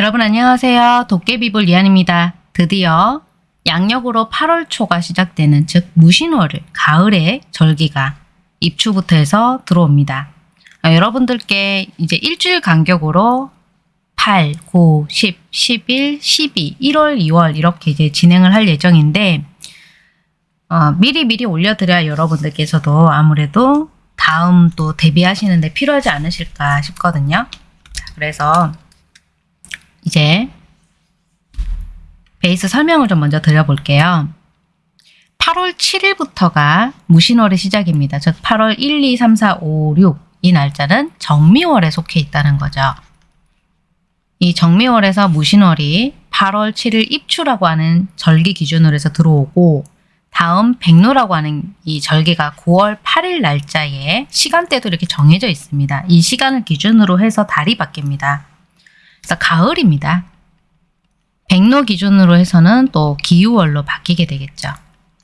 여러분 안녕하세요. 도깨비볼 리안입니다. 드디어 양력으로 8월 초가 시작되는 즉 무신월을 가을에 절기가 입추부터 해서 들어옵니다. 아, 여러분들께 이제 일주일 간격으로 8, 9, 10, 11, 12, 1월, 2월 이렇게 이제 진행을 할 예정인데 어, 미리 미리 올려드려야 여러분들께서도 아무래도 다음 또 대비하시는데 필요하지 않으실까 싶거든요. 자, 그래서 이제 베이스 설명을 좀 먼저 드려볼게요. 8월 7일부터가 무신월의 시작입니다. 즉 8월 1, 2, 3, 4, 5, 6 이 날짜는 정미월에 속해 있다는 거죠. 이 정미월에서 무신월이 8월 7일 입추라고 하는 절기 기준으로 해서 들어오고 다음 백로라고 하는 이 절기가 9월 8일 날짜에 시간대도 이렇게 정해져 있습니다. 이 시간을 기준으로 해서 달이 바뀝니다. 그래서 가을입니다. 백로 기준으로 해서는 또 기후월로 바뀌게 되겠죠.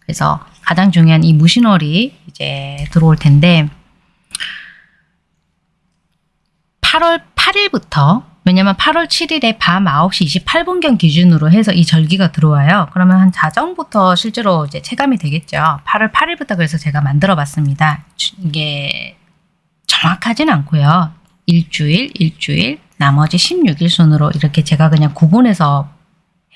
그래서 가장 중요한 이 무신월이 이제 들어올 텐데 8월 8일부터 왜냐면 8월 7일에 밤 9시 28분경 기준으로 해서 이 절기가 들어와요. 그러면 한 자정부터 실제로 이제 체감이 되겠죠. 8월 8일부터 그래서 제가 만들어 봤습니다. 이게 정확하진 않고요. 일주일, 일주일, 나머지 16일 순으로 이렇게 제가 그냥 구분해서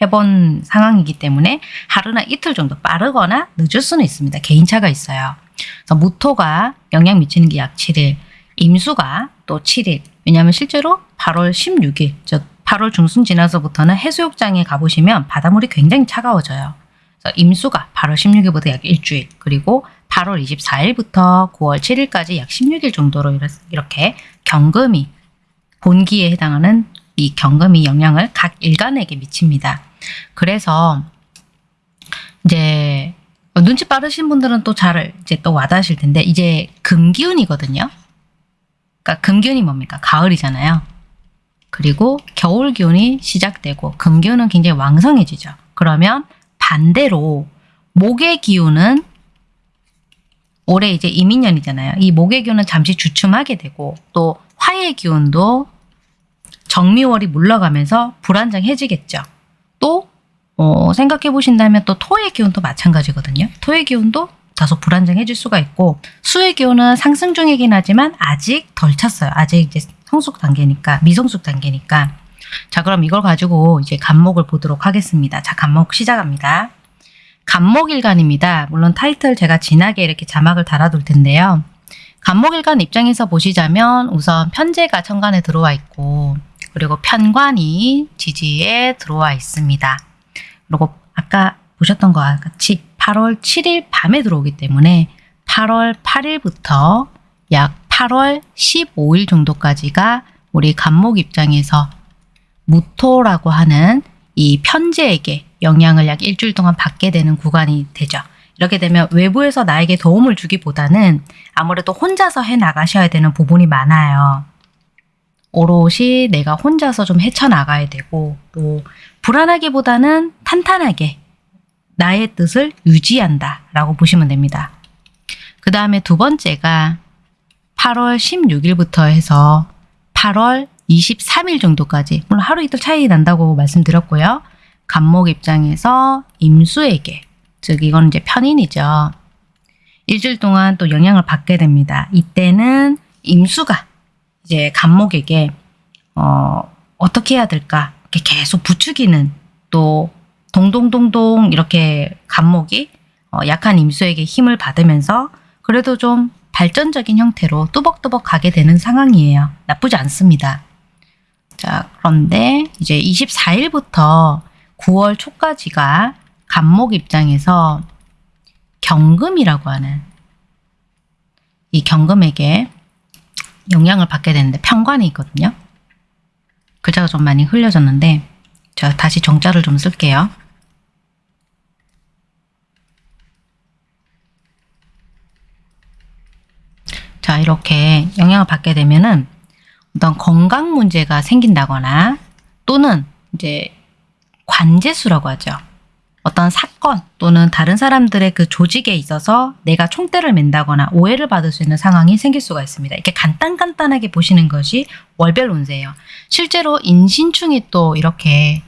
해본 상황이기 때문에 하루나 이틀 정도 빠르거나 늦을 수는 있습니다. 개인차가 있어요. 그래서 무토가 영향 미치는 게 약 7일, 임수가 또 7일. 왜냐하면 실제로 8월 16일, 즉 8월 중순 지나서부터는 해수욕장에 가보시면 바닷물이 굉장히 차가워져요. 그래서 임수가 8월 16일부터 약 일주일, 그리고 8월 24일부터 9월 7일까지 약 16일 정도로 이렇게 경금이 본기에 해당하는 이 경금이 영향을 각 일간에게 미칩니다. 그래서 이제 눈치 빠르신 분들은 또 잘 이제 또 와닿으실 텐데 이제 금기운이거든요. 그러니까 금기운이 뭡니까? 가을이잖아요. 그리고 겨울 기운이 시작되고 금기운은 굉장히 왕성해지죠. 그러면 반대로 목의 기운은 올해 이제 이민년이잖아요. 이 목의 기운은 잠시 주춤하게 되고 또 화의 기운도 정미월이 물러가면서 불안정해지겠죠. 또 어, 생각해 보신다면 또 토의 기운도 마찬가지거든요. 토의 기운도 다소 불안정해질 수가 있고 수의 기운은 상승 중이긴 하지만 아직 덜 찼어요. 아직 이제 성숙 단계니까 미성숙 단계니까 자 그럼 이걸 가지고 이제 간목을 보도록 하겠습니다. 자 간목 시작합니다. 간목일간입니다. 물론 타이틀 제가 진하게 이렇게 자막을 달아둘 텐데요. 간목일간 입장에서 보시자면 우선 편제가 천간에 들어와 있고 그리고 편관이 지지에 들어와 있습니다. 그리고 아까 보셨던 것과 같이 8월 7일 밤에 들어오기 때문에 8월 8일부터 약 8월 15일 정도까지가 우리 간목 입장에서 무토라고 하는 이 편제에게 영향을 약 일주일 동안 받게 되는 구간이 되죠. 이렇게 되면 외부에서 나에게 도움을 주기보다는 아무래도 혼자서 해 나가셔야 되는 부분이 많아요. 오롯이 내가 혼자서 좀 헤쳐나가야 되고 또 불안하기보다는 탄탄하게 나의 뜻을 유지한다 라고 보시면 됩니다. 그 다음에 두 번째가 8월 16일부터 해서 8월 23일 정도까지 물론 하루 이틀 차이 난다고 말씀드렸고요. 간목 입장에서 임수에게 즉 이건 이제 편인이죠. 일주일 동안 또 영향을 받게 됩니다. 이때는 임수가 이제 간목에게 어, 어떻게 해야 될까 이렇게 계속 부추기는 또 동동동동 이렇게 간목이 어, 약한 임수에게 힘을 받으면서 그래도 좀 발전적인 형태로 뚜벅뚜벅 가게 되는 상황이에요. 나쁘지 않습니다. 자 그런데 이제 24일부터 9월 초까지가 간목 입장에서 경금이라고 하는 이 경금에게 영향을 받게 되는데 편관이 있거든요. 글자가 좀 많이 흘려졌는데 제가 다시 정자를 좀 쓸게요. 자 이렇게 영향을 받게 되면은 어떤 건강 문제가 생긴다거나 또는 이제 관제수라고 하죠. 어떤 사건 또는 다른 사람들의 그 조직에 있어서 내가 총대를 맨다거나 오해를 받을 수 있는 상황이 생길 수가 있습니다. 이렇게 간단간단하게 보시는 것이 월별 운세예요. 실제로 인신충이 또 이렇게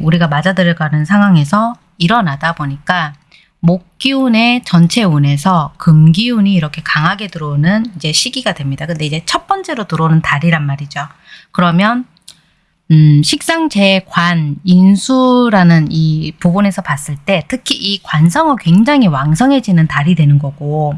우리가 맞아 들어가는 상황에서 일어나다 보니까 목 기운의 전체 운에서 금 기운이 이렇게 강하게 들어오는 이제 시기가 됩니다. 근데 이제 첫 번째로 들어오는 달이란 말이죠. 그러면 음, 식상제 관 인수라는 이 부분에서 봤을 때 특히 이 관성은 굉장히 왕성해지는 달이 되는 거고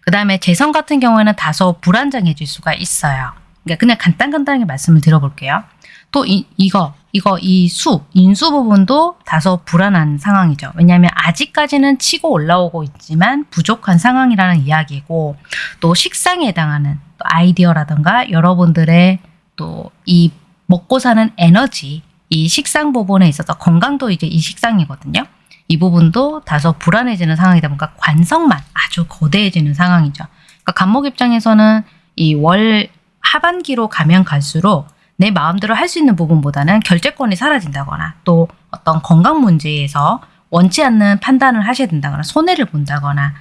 그 다음에 재성 같은 경우에는 다소 불안정해질 수가 있어요. 그러니까 그냥 간단간단하게 말씀을 드려볼게요. 또 이, 이거 이거 이 수, 인수 부분도 다소 불안한 상황이죠. 왜냐하면 아직까지는 치고 올라오고 있지만 부족한 상황이라는 이야기고 또 식상에 해당하는 또 아이디어라든가 여러분들의 또이 먹고 사는 에너지 이 식상 부분에 있어서 건강도 이제 이 식상이거든요. 이 부분도 다소 불안해지는 상황이다 보니까 관성만 아주 거대해지는 상황이죠. 그러니까 간목 입장에서는 이 월 하반기로 가면 갈수록 내 마음대로 할 수 있는 부분보다는 결재권이 사라진다거나 또 어떤 건강 문제에서 원치 않는 판단을 하셔야 된다거나 손해를 본다거나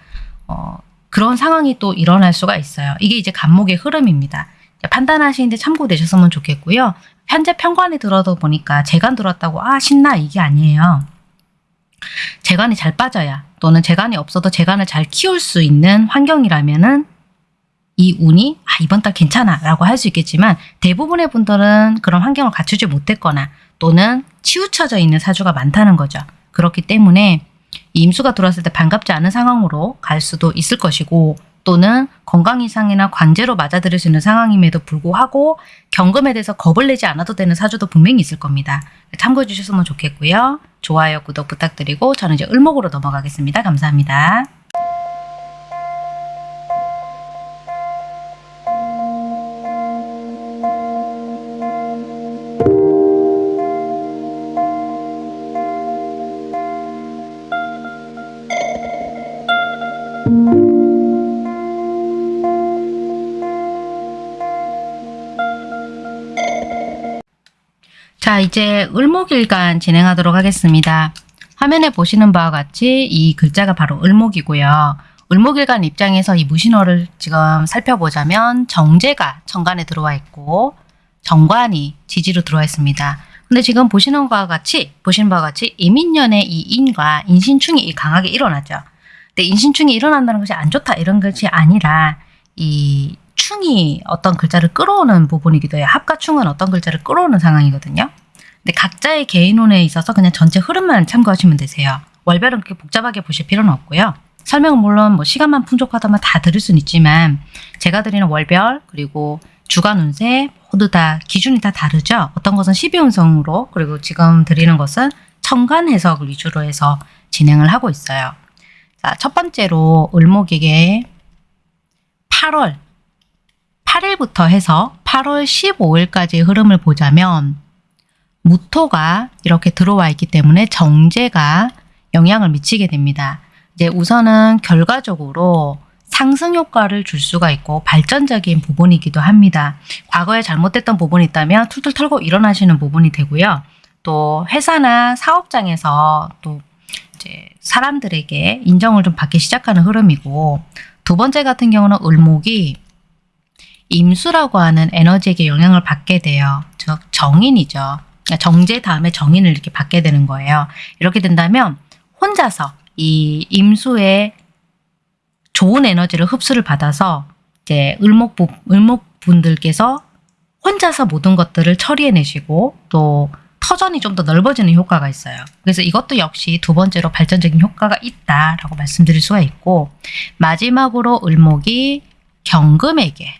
어, 그런 상황이 또 일어날 수가 있어요. 이게 이제 간목의 흐름입니다. 판단하시는데 참고되셨으면 좋겠고요. 현재 편관이 들어도 보니까 재간 들었다고 아 신나 이게 아니에요. 재간이 잘 빠져야 또는 재간이 없어도 재간을 잘 키울 수 있는 환경이라면 은 이 운이 아 이번 달 괜찮아 라고 할 수 있겠지만 대부분의 분들은 그런 환경을 갖추지 못했거나 또는 치우쳐져 있는 사주가 많다는 거죠. 그렇기 때문에 임수가 들어왔을 때 반갑지 않은 상황으로 갈 수도 있을 것이고 또는 건강 이상이나 관제로 맞아들일 수 있는 상황임에도 불구하고 경금에 대해서 겁을 내지 않아도 되는 사주도 분명히 있을 겁니다. 참고해 주셨으면 좋겠고요. 좋아요, 구독 부탁드리고 저는 이제 을목으로 넘어가겠습니다. 감사합니다. 자 이제 을목일간 진행하도록 하겠습니다. 화면에 보시는 바와 같이 이 글자가 바로 을목이고요. 을목일간 입장에서 이 무신호를 지금 살펴보자면 정제가 정관에 들어와 있고 정관이 지지로 들어와 있습니다. 근데 지금 보시는 바와 같이 보시는 바와 같이 이민년의 이 인과 인신충이 강하게 일어나죠. 근데 인신충이 일어난다는 것이 안 좋다 이런 것이 아니라 이 충이 어떤 글자를 끌어오는 부분이기도 해요. 합가충은 어떤 글자를 끌어오는 상황이거든요. 근데 각자의 개인운에 있어서 그냥 전체 흐름만 참고하시면 되세요. 월별은 그렇게 복잡하게 보실 필요는 없고요. 설명은 물론 뭐 시간만 풍족하다면 다 들을 수는 있지만 제가 드리는 월별 그리고 주간 운세 모두 다 기준이 다 다르죠. 어떤 것은 12운성으로 그리고 지금 드리는 것은 청간 해석을 위주로 해서 진행을 하고 있어요. 자, 첫 번째로 을목에게 8월 8일부터 해서 8월 15일까지의 흐름을 보자면 무토가 이렇게 들어와 있기 때문에 정제가 영향을 미치게 됩니다. 이제 우선은 결과적으로 상승 효과를 줄 수가 있고 발전적인 부분이기도 합니다. 과거에 잘못됐던 부분이 있다면 툴툴 털고 일어나시는 부분이 되고요. 또 회사나 사업장에서 또 이제 사람들에게 인정을 좀 받기 시작하는 흐름이고 두 번째 같은 경우는 을목이 임수라고 하는 에너지에게 영향을 받게 돼요. 즉 정인이죠. 그러니까 정제 다음에 정인을 이렇게 받게 되는 거예요. 이렇게 된다면 혼자서 이 임수의 좋은 에너지를 흡수를 받아서 이제 을목 을목 분들께서 혼자서 모든 것들을 처리해내시고 또 터전이 좀 더 넓어지는 효과가 있어요. 그래서 이것도 역시 두 번째로 발전적인 효과가 있다라고 말씀드릴 수가 있고 마지막으로 을목이 경금에게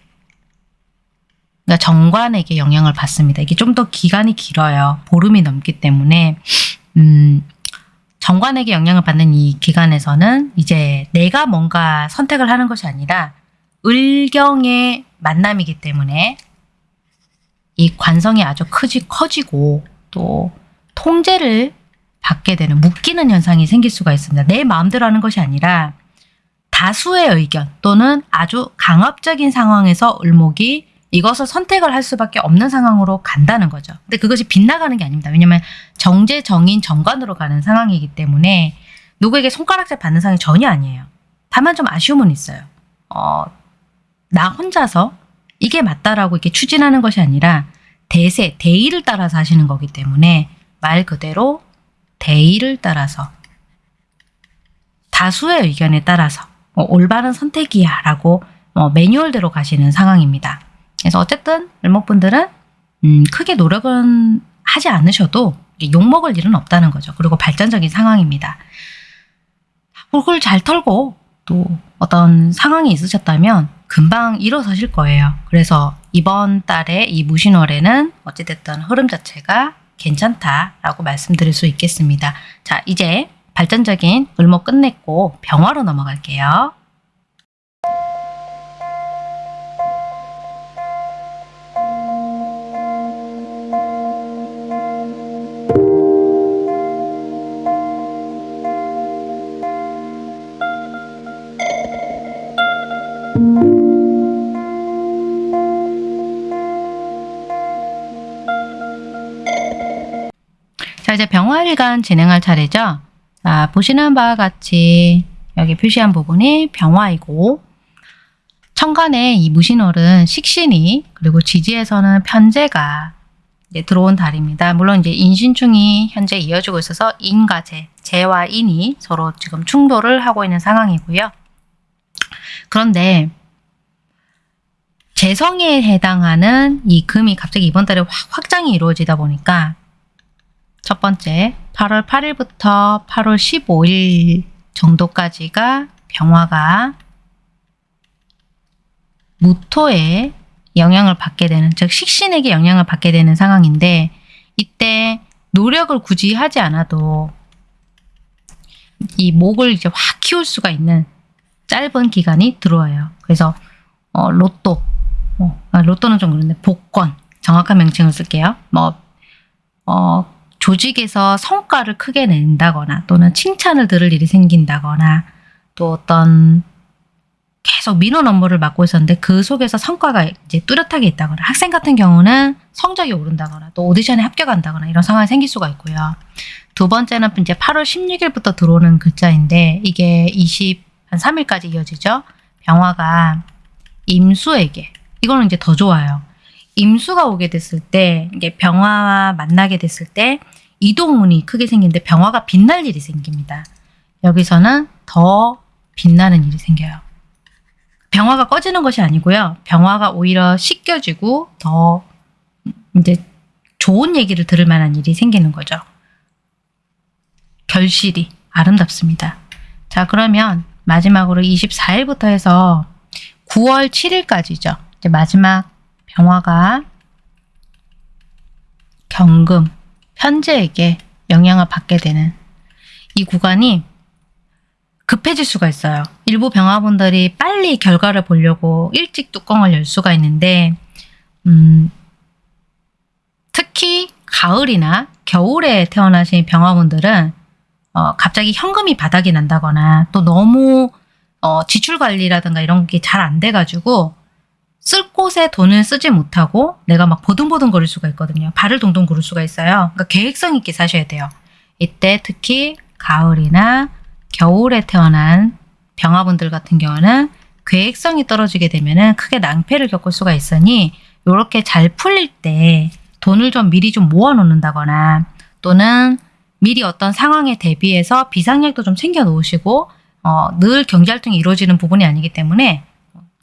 그러니까 정관에게 영향을 받습니다. 이게 좀 더 기간이 길어요. 보름이 넘기 때문에 음, 정관에게 영향을 받는 이 기간에서는 이제 내가 뭔가 선택을 하는 것이 아니라 을경의 만남이기 때문에 이 관성이 아주 크지 커지고 또 통제를 받게 되는 묶이는 현상이 생길 수가 있습니다. 내 마음대로 하는 것이 아니라 다수의 의견 또는 아주 강압적인 상황에서 을목이 이것을 선택을 할 수밖에 없는 상황으로 간다는 거죠. 근데 그것이 빗나가는 게 아닙니다. 왜냐면 정제, 정인, 정관으로 가는 상황이기 때문에 누구에게 손가락질 받는 상황이 전혀 아니에요. 다만 좀 아쉬움은 있어요. 어, 나 혼자서 이게 맞다라고 이렇게 추진하는 것이 아니라 대세, 대의를 따라서 하시는 거기 때문에 말 그대로 대의를 따라서 다수의 의견에 따라서 뭐 올바른 선택이야 라고 뭐 매뉴얼대로 가시는 상황입니다. 그래서 어쨌든 을목분들은 음, 크게 노력은 하지 않으셔도 욕먹을 일은 없다는 거죠. 그리고 발전적인 상황입니다. 홀을 잘 털고 또 어떤 상황이 있으셨다면 금방 일어서실 거예요. 그래서 이번 달에 이 무신월에는 어찌됐든 흐름 자체가 괜찮다라고 말씀드릴 수 있겠습니다. 자, 이제 발전적인 을목 끝냈고 병화로 넘어갈게요. 병화일간 진행할 차례죠. 자, 보시는 바와 같이 여기 표시한 부분이 병화이고 천간에 이 무신월은 식신이 그리고 지지에서는 편제가 들어온 달입니다. 물론 이제 인신충이 현재 이어지고 있어서 인과 재, 재와 인이 서로 지금 충돌을 하고 있는 상황이고요. 그런데 재성에 해당하는 이 금이 갑자기 이번 달에 확 확장이 이루어지다 보니까 첫 번째 8월 8일부터 8월 15일 정도까지가 병화가 무토에 영향을 받게 되는 즉 식신에게 영향을 받게 되는 상황인데 이때 노력을 굳이 하지 않아도 이 목을 이제 확 키울 수가 있는 짧은 기간이 들어와요. 그래서 어, 로또, 어, 아, 로또는 좀 그런데 복권 정확한 명칭을 쓸게요. 뭐 어, 조직에서 성과를 크게 낸다거나 또는 칭찬을 들을 일이 생긴다거나 또 어떤 계속 민원 업무를 맡고 있었는데 그 속에서 성과가 이제 뚜렷하게 있다거나 학생 같은 경우는 성적이 오른다거나 또 오디션에 합격한다거나 이런 상황이 생길 수가 있고요. 두 번째는 이제 8월 16일부터 들어오는 글자인데 이게 20, 한 3일까지 이어지죠. 병화가 임수에게 이거는 이제 더 좋아요. 임수가 오게 됐을 때 이게 병화와 만나게 됐을 때 이동운이 크게 생기는데 병화가 빛날 일이 생깁니다. 여기서는 더 빛나는 일이 생겨요. 병화가 꺼지는 것이 아니고요. 병화가 오히려 씻겨지고 더 이제 좋은 얘기를 들을 만한 일이 생기는 거죠. 결실이 아름답습니다. 자 그러면 마지막으로 24일부터 해서 9월 7일까지죠. 이제 마지막 병화가 경금, 편제에게 영향을 받게 되는 이 구간이 급해질 수가 있어요. 일부 병화분들이 빨리 결과를 보려고 일찍 뚜껑을 열 수가 있는데 음, 특히 가을이나 겨울에 태어나신 병화분들은 어, 갑자기 현금이 바닥이 난다거나 또 너무 어, 지출 관리라든가 이런 게 잘 안 돼가지고 쓸 곳에 돈을 쓰지 못하고 내가 막 보둥보둥 거릴 수가 있거든요. 발을 동동 구를 수가 있어요. 그러니까 계획성 있게 사셔야 돼요. 이때 특히 가을이나 겨울에 태어난 병화분들 같은 경우는 계획성이 떨어지게 되면 크게 낭패를 겪을 수가 있으니 이렇게 잘 풀릴 때 돈을 좀 미리 좀 모아 놓는다거나 또는 미리 어떤 상황에 대비해서 비상약도 좀 챙겨 놓으시고 어, 늘 경제활동이 이루어지는 부분이 아니기 때문에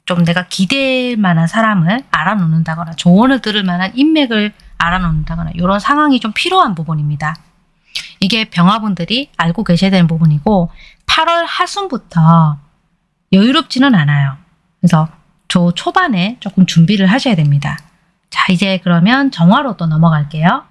좀 내가 기댈 만한 사람을 알아놓는다거나 조언을 들을 만한 인맥을 알아놓는다거나 이런 상황이 좀 필요한 부분입니다. 이게 병화분들이 알고 계셔야 되는 부분이고 8월 하순부터 여유롭지는 않아요. 그래서 저 초반에 조금 준비를 하셔야 됩니다. 자 이제 그러면 정화로 또 넘어갈게요.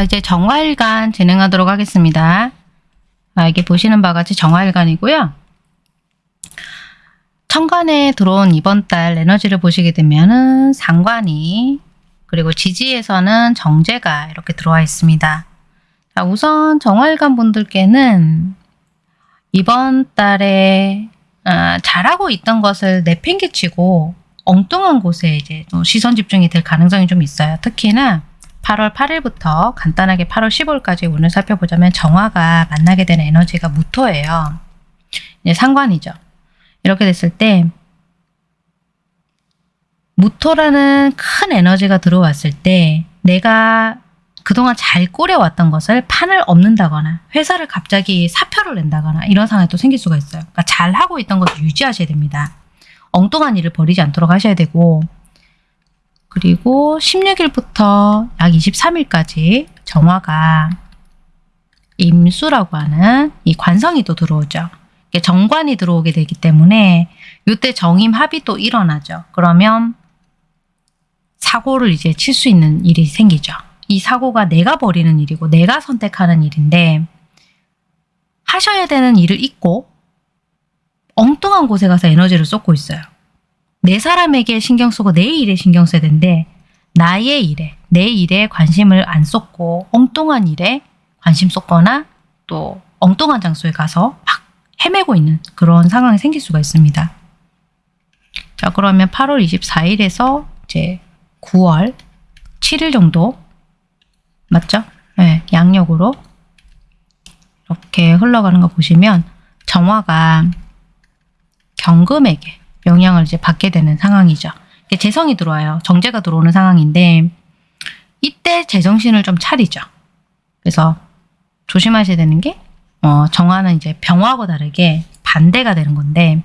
자, 이제 정화일간 진행하도록 하겠습니다. 아, 이게 보시는 바와 같이 정화일간이고요. 천간에 들어온 이번 달 에너지를 보시게 되면은 상관이 그리고 지지에서는 정제가 이렇게 들어와 있습니다. 자, 우선 정화일간 분들께는 이번 달에 아, 잘하고 있던 것을 내팽개치고 엉뚱한 곳에 이제 또 시선 집중이 될 가능성이 좀 있어요. 특히나 8월 8일부터 간단하게 8월 15일까지 오늘 살펴보자면 정화가 만나게 되는 에너지가 무토예요. 이제 상관이죠. 이렇게 됐을 때 무토라는 큰 에너지가 들어왔을 때 내가 그동안 잘 꾸려왔던 것을 판을 엎는다거나 회사를 갑자기 사표를 낸다거나 이런 상황이 또 생길 수가 있어요. 그러니까 잘 하고 있던 것을 유지하셔야 됩니다. 엉뚱한 일을 벌이지 않도록 하셔야 되고 그리고 16일부터 약 23일까지 정화가 임수라고 하는 이 관성이 또 들어오죠. 정관이 들어오게 되기 때문에 이때 정임 합이 또 일어나죠. 그러면 사고를 이제 칠 수 있는 일이 생기죠. 이 사고가 내가 벌이는 일이고 내가 선택하는 일인데 하셔야 되는 일을 잊고 엉뚱한 곳에 가서 에너지를 쏟고 있어요. 내 사람에게 신경 쓰고 내 일에 신경 써야 되는데 나의 일에 내 일에 관심을 안 쏟고 엉뚱한 일에 관심 쏟거나 또 엉뚱한 장소에 가서 막 헤매고 있는 그런 상황이 생길 수가 있습니다. 자 그러면 8월 24일에서 이제 9월 7일 정도 맞죠? 네, 양력으로 이렇게 흘러가는 거 보시면 정화가 경금에게 영향을 이제 받게 되는 상황이죠. 재성이 들어와요. 정제가 들어오는 상황인데 이때 제정신을 좀 차리죠. 그래서 조심하셔야 되는 게 어, 정화는 이제 병화하고 다르게 반대가 되는 건데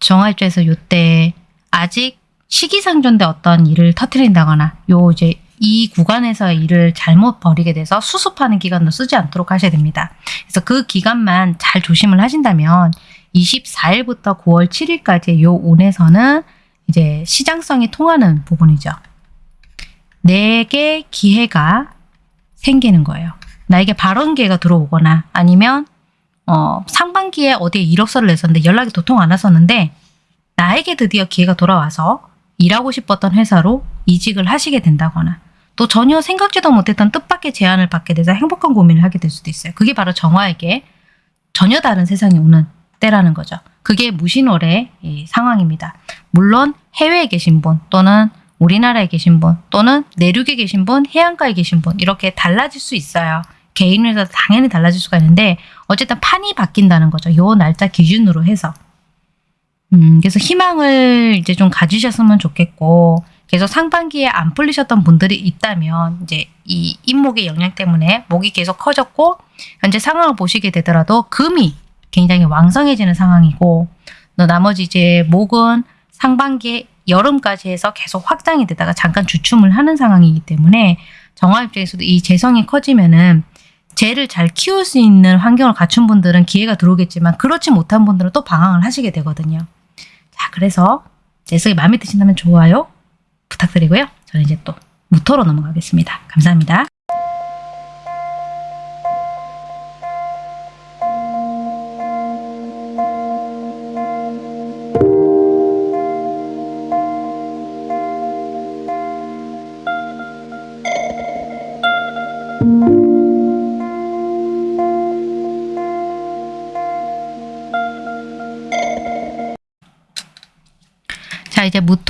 정화 입장에서 이때 아직 시기상존대 어떤 일을 터트린다거나 요 이제 이 구간에서 일을 잘못 벌이게 돼서 수습하는 기간도 쓰지 않도록 하셔야 됩니다. 그래서 그 기간만 잘 조심을 하신다면 24일부터 9월 7일까지 요 온에서는 이제 시장성이 통하는 부분이죠. 내게 기회가 생기는 거예요. 나에게 발언 기회가 들어오거나 아니면 어, 상반기에 어디에 이력서를 냈었는데 연락이 도통 안 왔었는데 나에게 드디어 기회가 돌아와서 일하고 싶었던 회사로 이직을 하시게 된다거나 또 전혀 생각지도 못했던 뜻밖의 제안을 받게 돼서 행복한 고민을 하게 될 수도 있어요. 그게 바로 정화에게 전혀 다른 세상이 오는 때라는 거죠. 그게 무신월의 이 상황입니다. 물론 해외에 계신 분 또는 우리나라에 계신 분 또는 내륙에 계신 분, 해안가에 계신 분 이렇게 달라질 수 있어요. 개인에서 당연히 달라질 수가 있는데 어쨌든 판이 바뀐다는 거죠. 요 날짜 기준으로 해서. 음, 그래서 희망을 이제 좀 가지셨으면 좋겠고 계속 상반기에 안 풀리셨던 분들이 있다면 이제 이 인목의 영향 때문에 목이 계속 커졌고 현재 상황을 보시게 되더라도 금이 굉장히 왕성해지는 상황이고 또 나머지 이제 목은 상반기에 여름까지 해서 계속 확장이 되다가 잠깐 주춤을 하는 상황이기 때문에 정화 입장에서도 이 재성이 커지면은 재를 잘 키울 수 있는 환경을 갖춘 분들은 기회가 들어오겠지만 그렇지 못한 분들은 또 방황을 하시게 되거든요. 자, 그래서 재성이 마음에 드신다면 좋아요 부탁드리고요. 저는 이제 또 무토로 넘어가겠습니다. 감사합니다.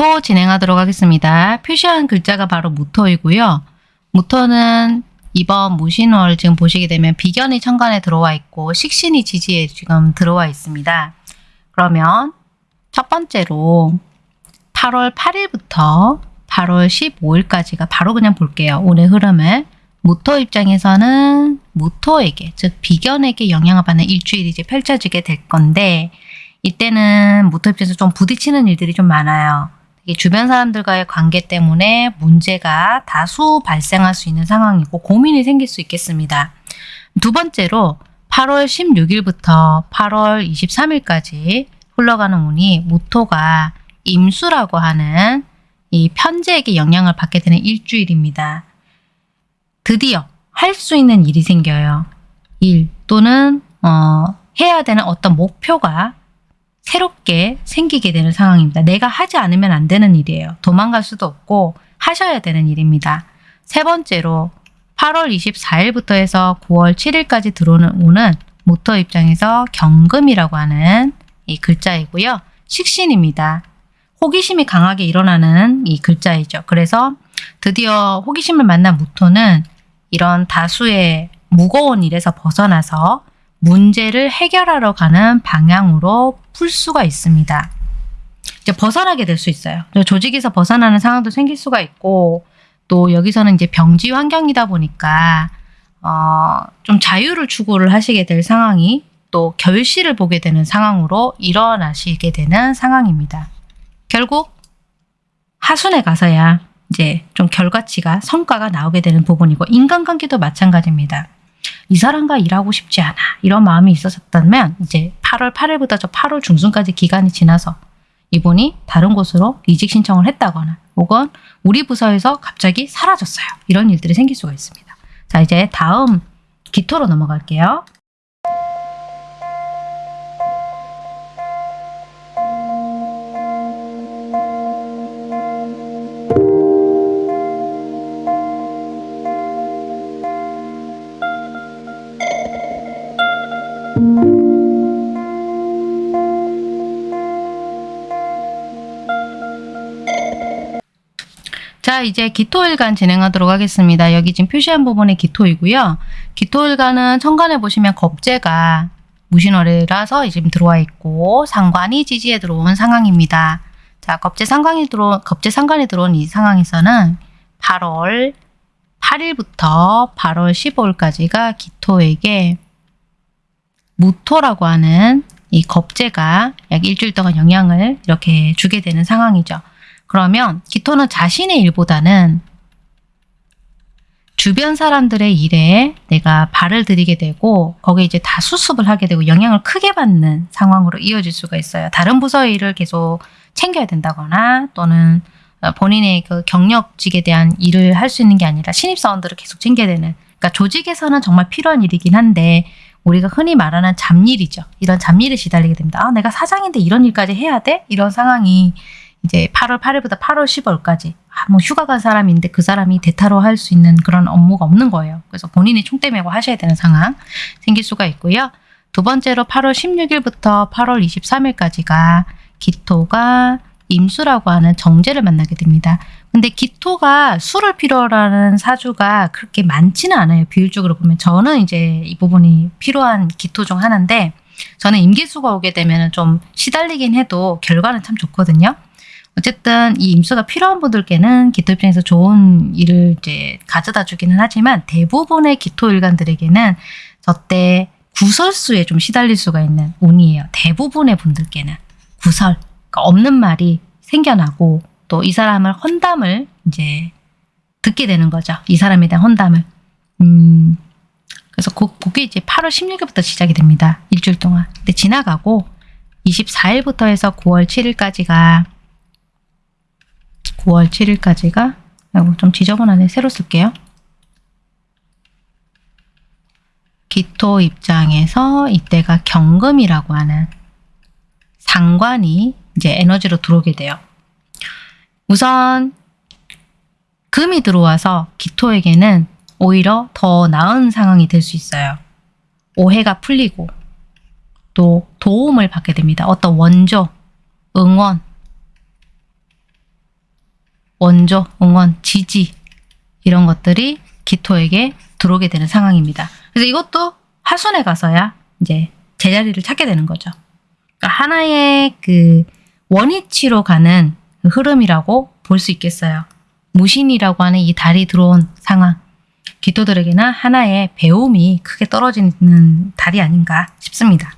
무토 진행하도록 하겠습니다. 표시한 글자가 바로 무토이고요. 무토는 이번 무신월 지금 보시게 되면 비견이 천간에 들어와 있고 식신이 지지에 지금 들어와 있습니다. 그러면 첫 번째로 8월 8일부터 8월 15일까지가 바로 그냥 볼게요. 오늘 흐름을. 무토 입장에서는 무토에게 즉 비견에게 영향을 받는 일주일이 이제 펼쳐지게 될 건데 이때는 무토 입장에서 좀 부딪히는 일들이 좀 많아요. 주변 사람들과의 관계 때문에 문제가 다수 발생할 수 있는 상황이고 고민이 생길 수 있겠습니다. 두 번째로 8월 16일부터 8월 23일까지 흘러가는 운이 무토가 임수라고 하는 이 편제에게 영향을 받게 되는 일주일입니다. 드디어 할 수 있는 일이 생겨요. 일 또는 어, 해야 되는 어떤 목표가 새롭게 생기게 되는 상황입니다. 내가 하지 않으면 안 되는 일이에요. 도망갈 수도 없고 하셔야 되는 일입니다. 세 번째로 8월 24일부터 해서 9월 7일까지 들어오는 운은 모터 입장에서 경금이라고 하는 이 글자이고요. 식신입니다. 호기심이 강하게 일어나는 이 글자이죠. 그래서 드디어 호기심을 만난 무토는 이런 다수의 무거운 일에서 벗어나서 문제를 해결하러 가는 방향으로 풀 수가 있습니다. 이제 벗어나게 될 수 있어요. 조직에서 벗어나는 상황도 생길 수가 있고 또 여기서는 이제 병지 환경이다 보니까 어, 좀 자유를 추구를 하시게 될 상황이 또 결실을 보게 되는 상황으로 일어나시게 되는 상황입니다. 결국 하순에 가서야 이제 좀 결과치가 성과가 나오게 되는 부분이고 인간관계도 마찬가지입니다. 이 사람과 일하고 싶지 않아 이런 마음이 있었다면 이제 8월 8일부터 저 8월 중순까지 기간이 지나서 이분이 다른 곳으로 이직 신청을 했다거나 혹은 우리 부서에서 갑자기 사라졌어요. 이런 일들이 생길 수가 있습니다. 자 이제 다음 기토로 넘어갈게요. 자 이제 기토일간 진행하도록 하겠습니다. 여기 지금 표시한 부분이 기토이고요. 기토일간은 천간에 보시면 겁재가 무신월이라서 지금 들어와 있고 상관이 지지에 들어온 상황입니다. 자 겁재 상관이 들어 겁재 상관이 들어온 이 상황에서는 8월 8일부터 8월 15일까지가 기토에게 무토라고 하는 이 겁재가 약 일주일 동안 영향을 이렇게 주게 되는 상황이죠. 그러면 기토는 자신의 일보다는 주변 사람들의 일에 내가 발을 들이게 되고 거기에 이제 다 수습을 하게 되고 영향을 크게 받는 상황으로 이어질 수가 있어요. 다른 부서의 일을 계속 챙겨야 된다거나 또는 본인의 그 경력직에 대한 일을 할 수 있는 게 아니라 신입사원들을 계속 챙겨야 되는 그러니까 조직에서는 정말 필요한 일이긴 한데 우리가 흔히 말하는 잡일이죠. 이런 잡일에 시달리게 됩니다. 아, 내가 사장인데 이런 일까지 해야 돼? 이런 상황이 이제 8월 8일부터 8월 10월까지 아, 뭐 휴가 간 사람인데 그 사람이 대타로 할 수 있는 그런 업무가 없는 거예요. 그래서 본인이 총대 메고 하셔야 되는 상황 생길 수가 있고요. 두 번째로 8월 16일부터 8월 23일까지가 기토가 임수라고 하는 정제를 만나게 됩니다. 근데 기토가 수를 필요로 하는 사주가 그렇게 많지는 않아요. 비율적으로 보면 저는 이제 이 부분이 필요한 기토 중 하나인데 저는 임기수가 오게 되면 좀 시달리긴 해도 결과는 참 좋거든요. 어쨌든 이 임수가 필요한 분들께는 기토 입장에서 좋은 일을 이제 가져다 주기는 하지만 대부분의 기토 일간들에게는 저때 구설수에 좀 시달릴 수가 있는 운이에요. 대부분의 분들께는 구설, 그러니까 없는 말이 생겨나고 또 이 사람을 헌담을 이제 듣게 되는 거죠. 이 사람에 대한 헌담을. 음, 그래서 그, 그게 이제 8월 16일부터 시작이 됩니다. 일주일 동안. 근데 지나가고 24일부터 해서 9월 7일까지가 9월 7일까지가 아이고 좀 지저분하네 새로 쓸게요. 기토 입장에서 이때가 경금이라고 하는 상관이 이제 에너지로 들어오게 돼요. 우선 금이 들어와서 기토에게는 오히려 더 나은 상황이 될 수 있어요. 오해가 풀리고 또 도움을 받게 됩니다. 어떤 원조, 응원, 원조, 응원, 지지 이런 것들이 기토에게 들어오게 되는 상황입니다. 그래서 이것도 하순에 가서야 이제 제자리를 찾게 되는 거죠. 그러니까 하나의 그 원위치로 가는 그 흐름이라고 볼 수 있겠어요. 무신이라고 하는 이 달이 들어온 상황. 기토들에게는 하나의 배움이 크게 떨어지는 달이 아닌가 싶습니다.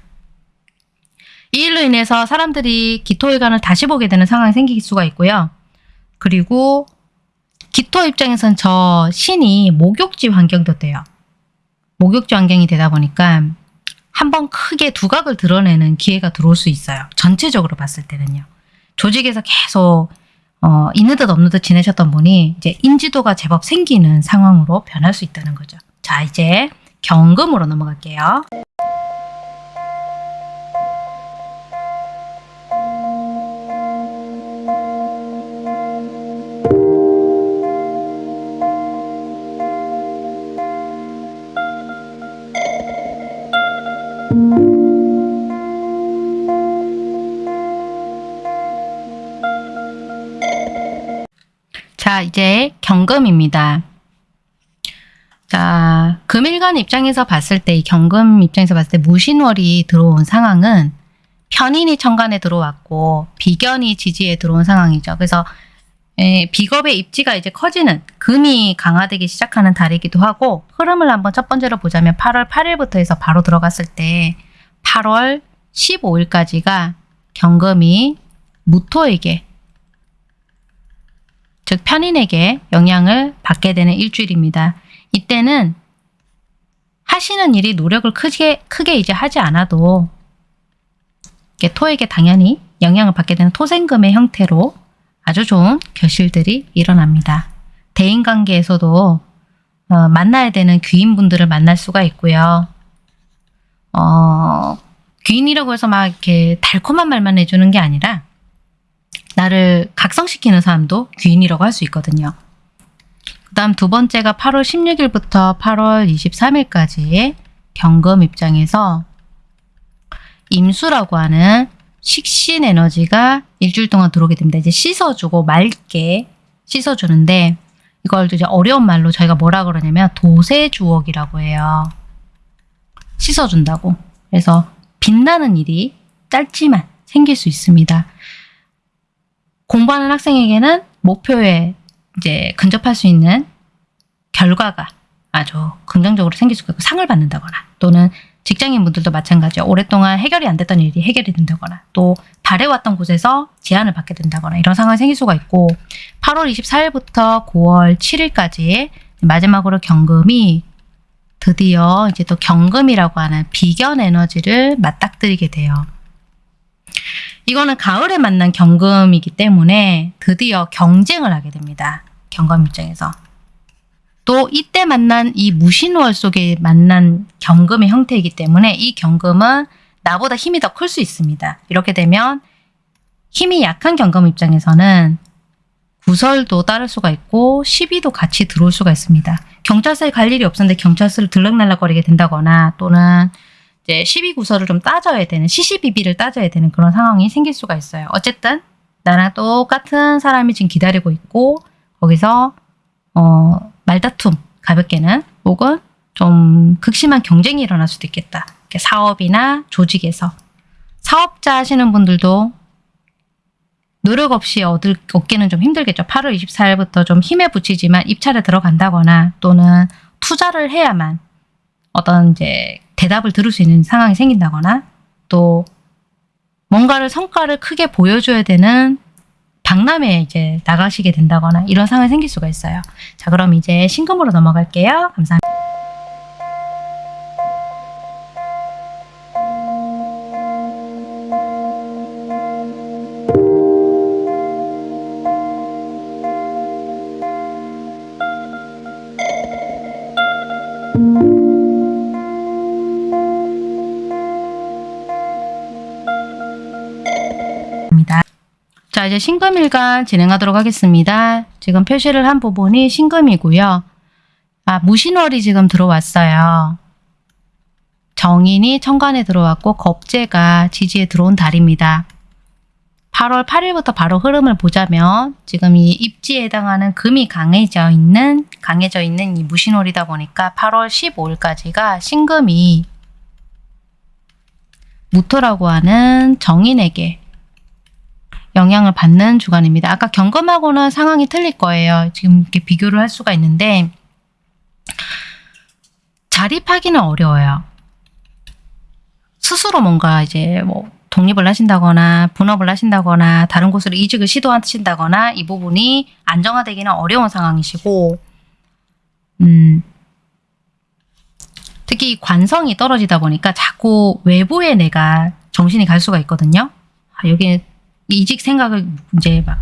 이 일로 인해서 사람들이 기토일간을 다시 보게 되는 상황이 생길 수가 있고요. 그리고 기토 입장에선 저 신이 목욕지 환경도 돼요. 목욕지 환경이 되다 보니까 한번 크게 두각을 드러내는 기회가 들어올 수 있어요. 전체적으로 봤을 때는요. 조직에서 계속 어, 있는 듯 없는 듯 지내셨던 분이 이제 인지도가 제법 생기는 상황으로 변할 수 있다는 거죠. 자, 이제 경금으로 넘어갈게요. 이제 경금입니다. 자, 금일간 입장에서 봤을 때, 이 경금 입장에서 봤을 때 무신월이 들어온 상황은 편인이 천간에 들어왔고 비견이 지지에 들어온 상황이죠. 그래서 에, 비겁의 입지가 이제 커지는 금이 강화되기 시작하는 달이기도 하고 흐름을 한번 첫 번째로 보자면 8월 8일부터 해서 바로 들어갔을 때 8월 15일까지가 경금이 무토에게 즉 편인에게 영향을 받게 되는 일주일입니다. 이때는 하시는 일이 노력을 크게 크게 이제 하지 않아도 토에게 당연히 영향을 받게 되는 토생금의 형태로 아주 좋은 결실들이 일어납니다. 대인 관계에서도 어, 만나야 되는 귀인분들을 만날 수가 있고요. 어, 귀인이라고 해서 막 이렇게 달콤한 말만 해주는 게 아니라 나를 각성시키는 사람도 귀인이라고 할 수 있거든요. 그 다음 두 번째가 8월 16일부터 8월 23일까지 경금 입장에서 임수라고 하는 식신 에너지가 일주일 동안 들어오게 됩니다. 이제 씻어주고 맑게 씻어주는데 이걸 이제 어려운 말로 저희가 뭐라 그러냐면 도세주옥이라고 해요. 씻어준다고. 그래서 빛나는 일이 짧지만 생길 수 있습니다. 공부하는 학생에게는 목표에 이제 근접할 수 있는 결과가 아주 긍정적으로 생길 수가 있고 상을 받는다거나 또는 직장인분들도 마찬가지요. 오랫동안 해결이 안 됐던 일이 해결이 된다거나 또 바래왔던 곳에서 제안을 받게 된다거나 이런 상황이 생길 수가 있고 8월 24일부터 9월 7일까지 마지막으로 경금이 드디어 이제 또 경금이라고 하는 비견 에너지를 맞닥뜨리게 돼요. 이거는 가을에 만난 경금이기 때문에 드디어 경쟁을 하게 됩니다. 경금 입장에서. 또 이때 만난 이 무신월 속에 만난 경금의 형태이기 때문에 이 경금은 나보다 힘이 더 클 수 있습니다. 이렇게 되면 힘이 약한 경금 입장에서는 구설도 따를 수가 있고 시비도 같이 들어올 수가 있습니다. 경찰서에 갈 일이 없었는데 경찰서를 들락날락거리게 된다거나 또는 이제 시비 구설을 좀 따져야 되는 시시비비를 따져야 되는 그런 상황이 생길 수가 있어요. 어쨌든 나랑 똑같은 사람이 지금 기다리고 있고 거기서 어, 말다툼 가볍게는 혹은 좀 극심한 경쟁이 일어날 수도 있겠다. 사업이나 조직에서 사업자 하시는 분들도 노력 없이 얻을, 얻기는 좀 힘들겠죠. 8월 24일부터 좀 힘에 부치지만 입찰에 들어간다거나 또는 투자를 해야만 어떤 이제 대답을 들을 수 있는 상황이 생긴다거나 또 뭔가를 성과를 크게 보여줘야 되는 박람회에 이제 나가시게 된다거나 이런 상황이 생길 수가 있어요. 자, 그럼 이제 신금으로 넘어갈게요. 감사합니다. 자, 이제 신금일간 진행하도록 하겠습니다. 지금 표시를 한 부분이 신금이고요. 아, 무신월이 지금 들어왔어요. 정인이 천간에 들어왔고 겁재가 지지에 들어온 달입니다. 8월 8일부터 바로 흐름을 보자면 지금 이 입지에 해당하는 금이 강해져 있는 강해져 있는 이 무신월이다 보니까 8월 15일까지가 신금이 무토라고 하는 정인에게 영향을 받는 주간입니다. 아까 경금하고는 상황이 틀릴 거예요. 지금 이렇게 비교를 할 수가 있는데 자립하기는 어려워요. 스스로 뭔가 이제 뭐 독립을 하신다거나 분업을 하신다거나 다른 곳으로 이직을 시도하신다거나 이 부분이 안정화되기는 어려운 상황이시고 음, 특히 이 관성이 떨어지다 보니까 자꾸 외부에 내가 정신이 갈 수가 있거든요. 아, 여기 이직 생각을 이제 막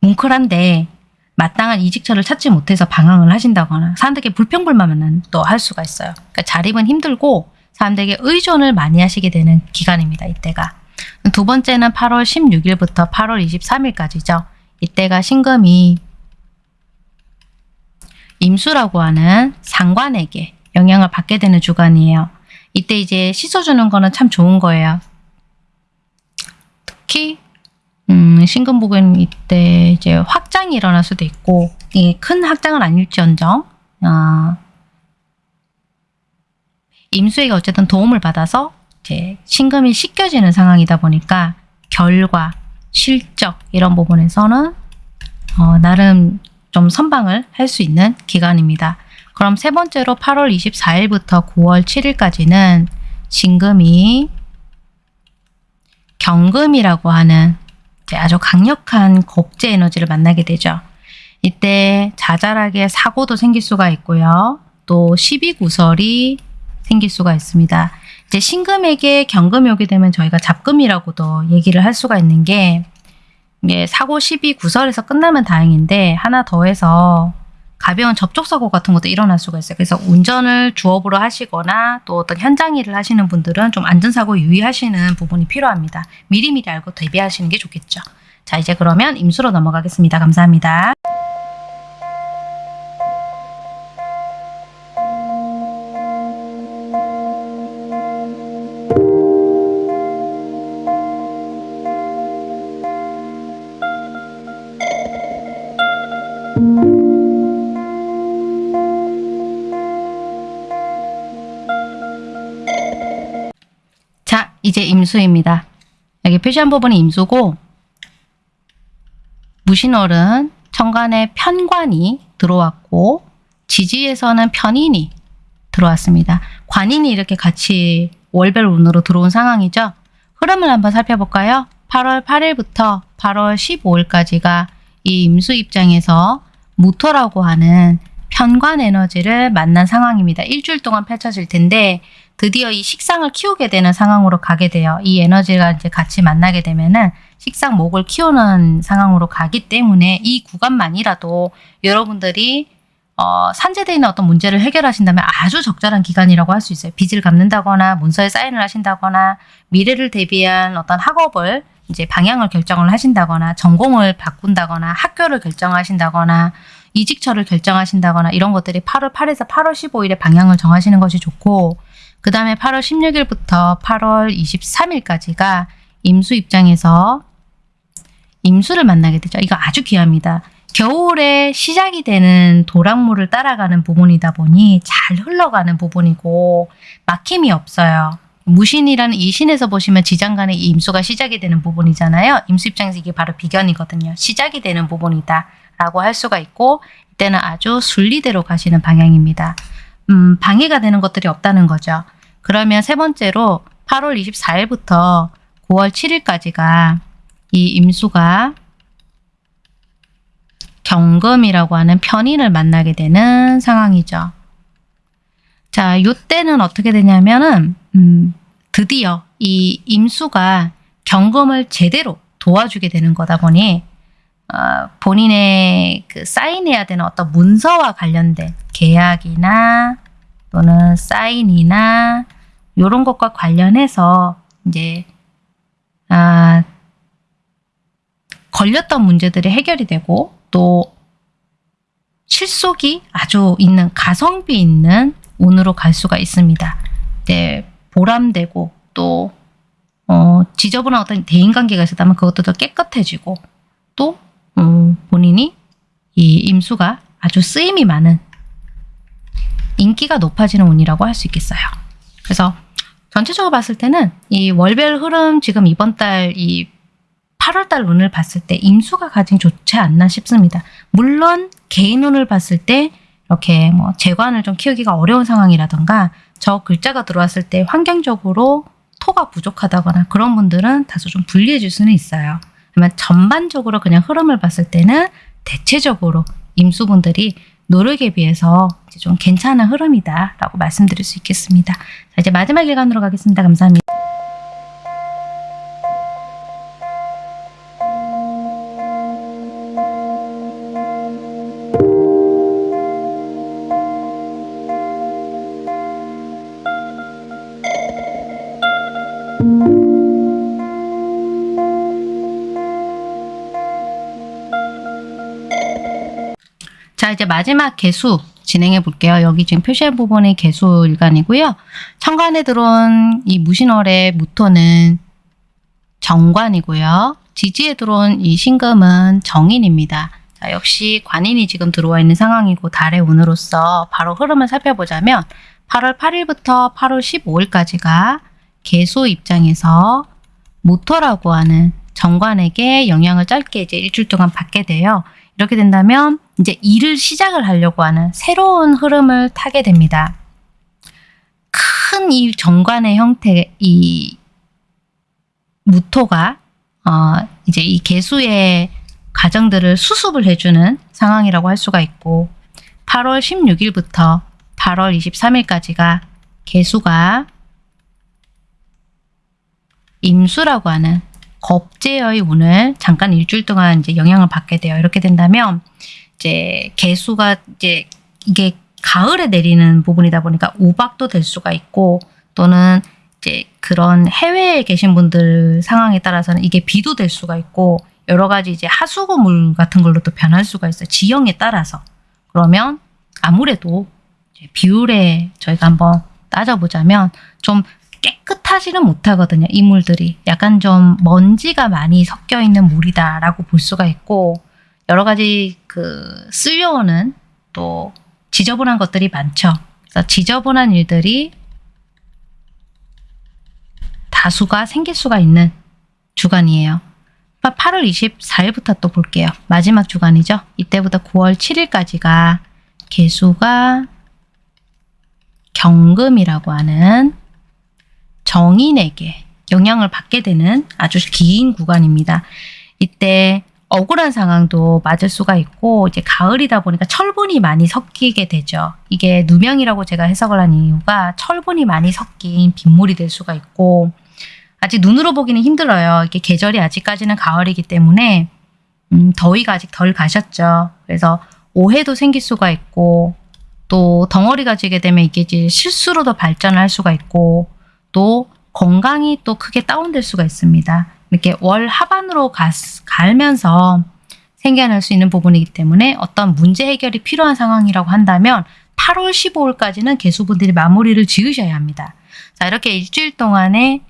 뭉클한데 마땅한 이직처를 찾지 못해서 방황을 하신다거나 사람들에게 불평불만은 또 할 수가 있어요. 그러니까 자립은 힘들고 사람들에게 의존을 많이 하시게 되는 기간입니다. 이때가. 두 번째는 8월 16일부터 8월 23일까지죠. 이때가 신금이 임수라고 하는 상관에게 영향을 받게 되는 주간이에요. 이때 이제 씻어주는 거는 참 좋은 거예요. 특히 음, 신금복은 이때 이제 확장이 일어날 수도 있고 이게 큰 확장은 아닐지언정 아, 임수에게 어쨌든 도움을 받아서 이제 신금이 씻겨지는 상황이다 보니까 결과, 실적 이런 부분에서는 어, 나름 좀 선방을 할 수 있는 기간입니다. 그럼 세 번째로 8월 24일부터 9월 7일까지는 신금이 경금이라고 하는 아주 강력한 겁제 에너지를 만나게 되죠. 이때 자잘하게 사고도 생길 수가 있고요. 또 시비구설이 생길 수가 있습니다. 이제 신금에게 경금이 오게 되면 저희가 잡금이라고도 얘기를 할 수가 있는 게 예, 사고 시비 구설에서 끝나면 다행인데 하나 더해서 가벼운 접촉사고 같은 것도 일어날 수가 있어요. 그래서 운전을 주업으로 하시거나 또 어떤 현장 일을 하시는 분들은 좀 안전사고 유의하시는 부분이 필요합니다. 미리미리 알고 대비하시는 게 좋겠죠. 자 이제 그러면 임수로 넘어가겠습니다. 감사합니다. 이제 임수입니다. 여기 표시한 부분이 임수고 무신월은 천간에 편관이 들어왔고 지지에서는 편인이 들어왔습니다. 관인이 이렇게 같이 월별 운으로 들어온 상황이죠. 흐름을 한번 살펴볼까요? 8월 8일부터 8월 15일까지가 이 임수 입장에서 무토라고 하는 편관 에너지를 만난 상황입니다. 일주일 동안 펼쳐질 텐데 드디어 이 식상을 키우게 되는 상황으로 가게 돼요. 이 에너지가 이제 같이 만나게 되면은 식상 목을 키우는 상황으로 가기 때문에 이 구간만이라도 여러분들이 어, 산재되어 있는 어떤 문제를 해결하신다면 아주 적절한 기간이라고 할 수 있어요. 빚을 갚는다거나 문서에 사인을 하신다거나 미래를 대비한 어떤 학업을 이제 방향을 결정을 하신다거나 전공을 바꾼다거나 학교를 결정하신다거나 이직처를 결정하신다거나 이런 것들이 8월 8일에서 8월 15일에 방향을 정하시는 것이 좋고 그 다음에 8월 16일부터 8월 23일까지가 임수 입장에서 임수를 만나게 되죠. 이거 아주 귀합니다. 겨울에 시작이 되는 도랑물을 따라가는 부분이다 보니 잘 흘러가는 부분이고 막힘이 없어요. 무신이라는 이 신에서 보시면 지장간에 이 임수가 시작이 되는 부분이잖아요. 임수 입장에서 이게 바로 비견이거든요. 시작이 되는 부분이다 라고 할 수가 있고 이때는 아주 순리대로 가시는 방향입니다. 음, 방해가 되는 것들이 없다는 거죠. 그러면 세 번째로 8월 24일부터 9월 7일까지가 이 임수가 경금이라고 하는 편인을 만나게 되는 상황이죠. 자, 요때는 어떻게 되냐면은 음, 드디어 이 임수가 경금을 제대로 도와주게 되는 거다 보니 어, 본인의 그 사인해야 되는 어떤 문서와 관련된 계약이나 또는 사인이나 이런 것과 관련해서 이제 아, 걸렸던 문제들이 해결이 되고 또 실속이 아주 있는 가성비 있는 운으로 갈 수가 있습니다. 네, 보람되고 또 어, 지저분한 어떤 대인관계가 있었다면 그것도 더 깨끗해지고 또 음, 본인이 이 임수가 아주 쓰임이 많은 인기가 높아지는 운이라고 할 수 있겠어요. 그래서 전체적으로 봤을 때는 이 월별 흐름 지금 이번 달 이 8월달 운을 봤을 때 임수가 가장 좋지 않나 싶습니다. 물론 개인 운을 봤을 때 이렇게 뭐 재관을 좀 키우기가 어려운 상황이라던가 저 글자가 들어왔을 때 환경적으로 토가 부족하다거나 그런 분들은 다소 좀 불리해 줄 수는 있어요. 그러면 전반적으로 그냥 흐름을 봤을 때는 대체적으로 임수분들이 노력에 비해서 좀 괜찮은 흐름이다라고 말씀드릴 수 있겠습니다. 자, 이제 마지막 일간으로 가겠습니다. 감사합니다. 마지막 개수 진행해 볼게요. 여기 지금 표시한 부분이 개수 일간이고요. 천간에 들어온 이 무신월의 무토는 정관이고요. 지지에 들어온 이 신금은 정인입니다. 자, 역시 관인이 지금 들어와 있는 상황이고 달의 운으로서 바로 흐름을 살펴보자면 8월 8일부터 8월 15일까지가 개수 입장에서 모토라고 하는 정관에게 영향을 짧게 이제 일주일 동안 받게 돼요. 이렇게 된다면 이제 일을 시작을 하려고 하는 새로운 흐름을 타게 됩니다. 큰 이 정관의 형태, 이 무토가 어, 이제 이 개수의 과정들을 수습을 해주는 상황이라고 할 수가 있고 8월 16일부터 8월 23일까지가 개수가 임수라고 하는 겁제의 운을 잠깐 일주일 동안 이제 영향을 받게 돼요. 이렇게 된다면 이제 개수가 이제 이게 가을에 내리는 부분이다 보니까 우박도 될 수가 있고 또는 이제 그런 해외에 계신 분들 상황에 따라서는 이게 비도 될 수가 있고 여러 가지 이제 하수구물 같은 걸로도 변할 수가 있어요. 지형에 따라서. 그러면 아무래도 비율에 저희가 한번 따져보자면 좀 깨끗하지는 못하거든요. 이 물들이. 약간 좀 먼지가 많이 섞여 있는 물이다라고 볼 수가 있고 여러 가지 그 쓸려오는 또 지저분한 것들이 많죠. 그래서 지저분한 일들이 다수가 생길 수가 있는 주간이에요. 8월 24일부터 또 볼게요. 마지막 주간이죠. 이때부터 9월 7일까지가 개수가 경금이라고 하는 정인에게 영향을 받게 되는 아주 긴 구간입니다. 이때 억울한 상황도 맞을 수가 있고 이제 가을이다 보니까 철분이 많이 섞이게 되죠. 이게 누명이라고 제가 해석을 한 이유가 철분이 많이 섞인 빗물이 될 수가 있고 아직 눈으로 보기는 힘들어요. 이게 계절이 아직까지는 가을이기 때문에 음, 더위가 아직 덜 가셨죠. 그래서 오해도 생길 수가 있고 또 덩어리가 지게 되면 이게 이제 실수로도 발전을 할 수가 있고 또 건강이 또 크게 다운될 수가 있습니다. 이렇게 월 하반으로 가, 갈면서 생겨날 수 있는 부분이기 때문에 어떤 문제 해결이 필요한 상황이라고 한다면 8월 15일까지는 개수분들이 마무리를 지으셔야 합니다. 자 이렇게 일주일 동안에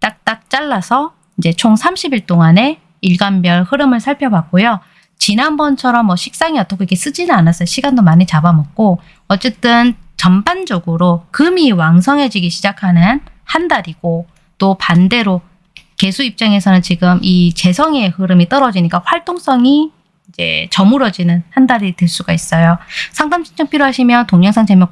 딱딱 잘라서 이제 총 30일 동안의 일간별 흐름을 살펴봤고요. 지난번처럼 뭐 식상이 어떻게 이렇게 쓰지는 않았어요. 시간도 많이 잡아먹고 어쨌든 전반적으로 금이 왕성해지기 시작하는 한 달이고 또 반대로 개수 입장에서는 지금 이 재성의 흐름이 떨어지니까 활동성이 이제 저물어지는 한 달이 될 수가 있어요. 상담 신청 필요하시면 동영상 제목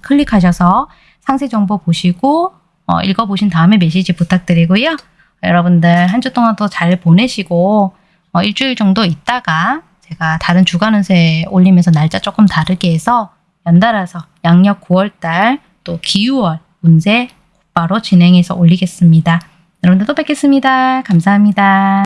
클릭하셔서 상세 정보 보시고 어, 읽어보신 다음에 메시지 부탁드리고요. 여러분들 한 주 동안 더 잘 보내시고 어, 일주일 정도 있다가 제가 다른 주간 운세 올리면서 날짜 조금 다르게 해서 연달아서 양력 9월달 또 기유월 운세 곧 바로 진행해서 올리겠습니다. 여러분들 또 뵙겠습니다. 감사합니다.